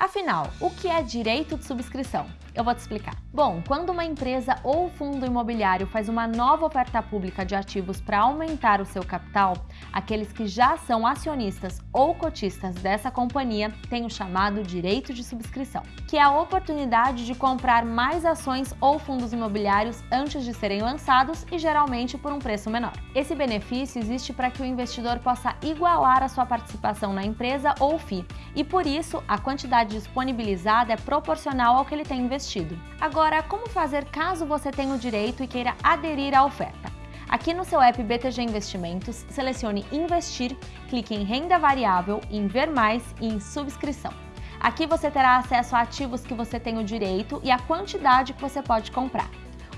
Afinal, o que é direito de subscrição? Eu vou te explicar. Bom, quando uma empresa ou fundo imobiliário faz uma nova oferta pública de ativos para aumentar o seu capital, aqueles que já são acionistas ou cotistas dessa companhia têm o chamado direito de subscrição, que é a oportunidade de comprar mais ações ou fundos imobiliários antes de serem lançados e geralmente por um preço menor. Esse benefício existe para que o investidor possa igualar a sua participação na empresa ou FII, e por isso a quantidade disponibilizada é proporcional ao que ele tem investido. Agora, como fazer caso você tenha o direito e queira aderir à oferta? Aqui no seu app BTG Investimentos, selecione Investir, clique em Renda Variável, em Ver Mais e em Subscrição. Aqui você terá acesso a ativos que você tem o direito e a quantidade que você pode comprar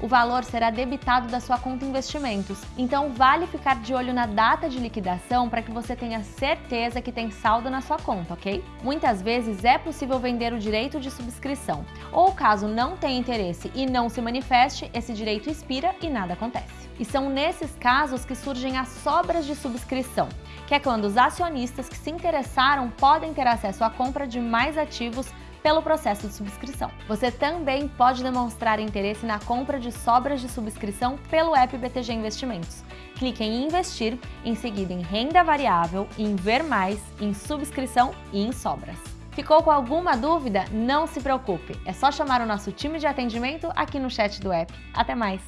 o valor será debitado da sua conta investimentos. Então vale ficar de olho na data de liquidação para que você tenha certeza que tem saldo na sua conta, ok? Muitas vezes é possível vender o direito de subscrição, ou caso não tenha interesse e não se manifeste, esse direito expira e nada acontece. E são nesses casos que surgem as sobras de subscrição, que é quando os acionistas que se interessaram podem ter acesso à compra de mais ativos pelo processo de subscrição. Você também pode demonstrar interesse na compra de sobras de subscrição pelo app BTG Investimentos. Clique em Investir, em seguida em Renda Variável, em Ver Mais, em Subscrição e em Sobras. Ficou com alguma dúvida? Não se preocupe, é só chamar o nosso time de atendimento aqui no chat do app. Até mais!